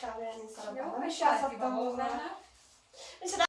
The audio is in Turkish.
kahverengi sarı Yok, bana. Aşağı sattan